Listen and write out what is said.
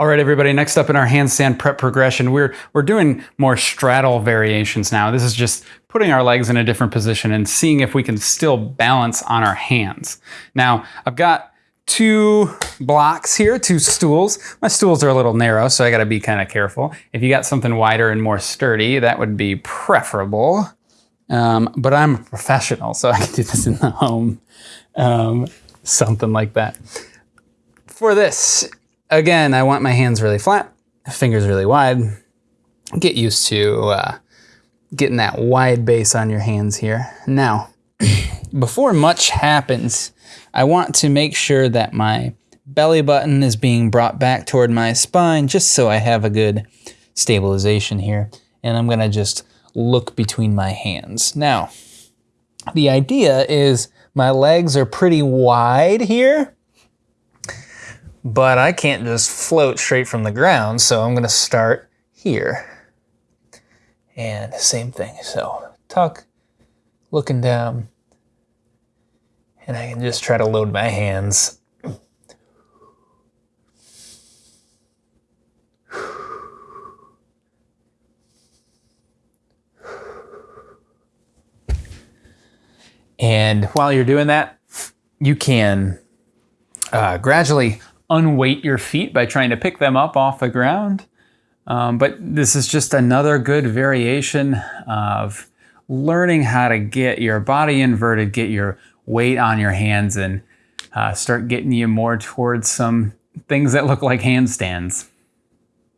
All right, everybody, next up in our handstand prep progression, we're, we're doing more straddle variations now. This is just putting our legs in a different position and seeing if we can still balance on our hands. Now, I've got two blocks here, two stools. My stools are a little narrow, so I gotta be kind of careful. If you got something wider and more sturdy, that would be preferable. Um, but I'm a professional, so I can do this in the home. Um, something like that. For this, Again, I want my hands really flat, fingers really wide. Get used to uh, getting that wide base on your hands here. Now, before much happens, I want to make sure that my belly button is being brought back toward my spine just so I have a good stabilization here. And I'm gonna just look between my hands. Now, the idea is my legs are pretty wide here but I can't just float straight from the ground, so I'm gonna start here. And same thing, so tuck, looking down, and I can just try to load my hands. And while you're doing that, you can uh, gradually unweight your feet by trying to pick them up off the ground. Um, but this is just another good variation of learning how to get your body inverted, get your weight on your hands, and uh, start getting you more towards some things that look like handstands.